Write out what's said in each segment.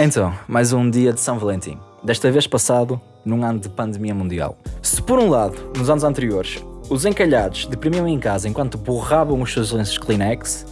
Então, mais um dia de São Valentim. Desta vez passado num ano de pandemia mundial. Se por um lado, nos anos anteriores, os encalhados deprimiam em casa enquanto borravam os seus lenços Kleenex,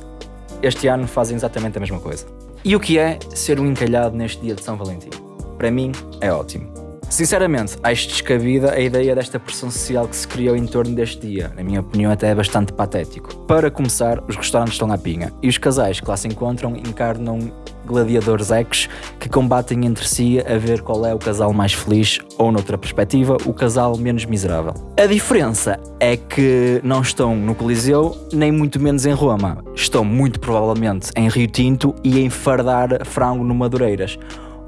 este ano fazem exatamente a mesma coisa. E o que é ser um encalhado neste dia de São Valentim? Para mim, é ótimo. Sinceramente, acho descabida a ideia desta pressão social que se criou em torno deste dia. Na minha opinião, até é bastante patético. Para começar, os restaurantes estão à pinha e os casais que lá se encontram encarnam gladiadores ex que combatem entre si a ver qual é o casal mais feliz ou, noutra perspectiva, o casal menos miserável. A diferença é que não estão no Coliseu, nem muito menos em Roma. Estão muito provavelmente em Rio Tinto e em fardar frango no Madureiras.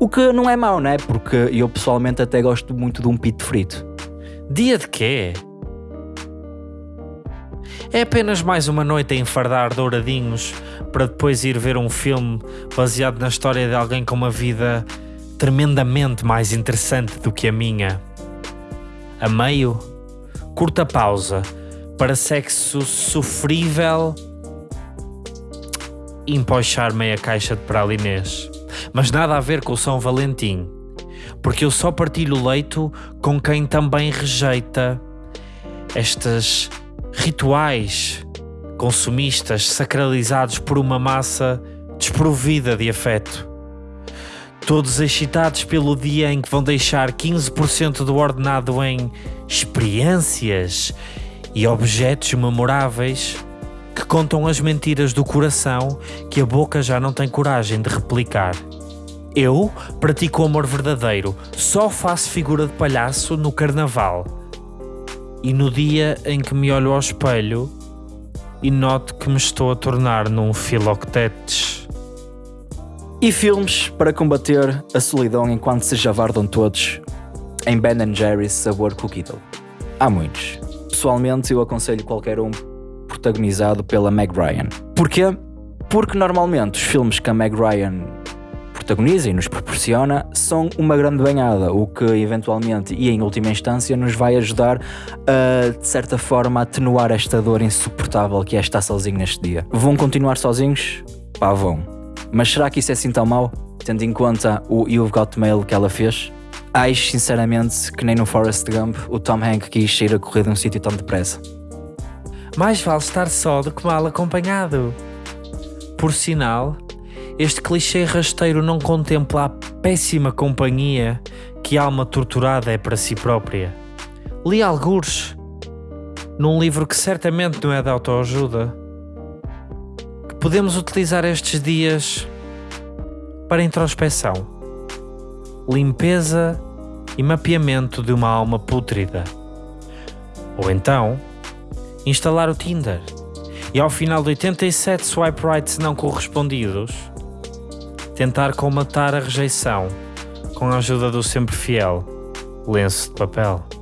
O que não é mau, não é? Porque eu pessoalmente até gosto muito de um pito frito. Dia de quê? É apenas mais uma noite a enfardar douradinhos para depois ir ver um filme baseado na história de alguém com uma vida tremendamente mais interessante do que a minha. A meio, curta pausa para sexo sofrível e empochar meia caixa de pralinês mas nada a ver com o São Valentim, porque eu só partilho leito com quem também rejeita estes rituais consumistas sacralizados por uma massa desprovida de afeto. Todos excitados pelo dia em que vão deixar 15% do ordenado em experiências e objetos memoráveis que contam as mentiras do coração que a boca já não tem coragem de replicar. Eu pratico o amor verdadeiro, só faço figura de palhaço no carnaval. E no dia em que me olho ao espelho e noto que me estou a tornar num filoctetes. E filmes para combater a solidão enquanto se javardam todos em Ben Jerry's sabor cookie dough. Há muitos. Pessoalmente eu aconselho qualquer um protagonizado pela Meg Ryan. Porquê? Porque normalmente os filmes que a Meg Ryan protagoniza e nos proporciona são uma grande banhada, o que eventualmente e em última instância nos vai ajudar a, de certa forma, atenuar esta dor insuportável que é estar sozinho neste dia. Vão continuar sozinhos? Pá, vão. Mas será que isso é assim tão mau, tendo em conta o You've Got Mail que ela fez? Acho sinceramente que nem no Forrest Gump o Tom Hanks quis sair a correr de um sítio tão depressa. Mais vale estar só do que mal acompanhado. Por sinal, este clichê rasteiro não contempla a péssima companhia que a alma torturada é para si própria. Li algures, num livro que certamente não é de autoajuda, que podemos utilizar estes dias para introspeção, limpeza e mapeamento de uma alma pútrida. Ou então, instalar o Tinder e ao final de 87 swipe rights não correspondidos, tentar colmatar a rejeição com a ajuda do sempre fiel lenço de papel.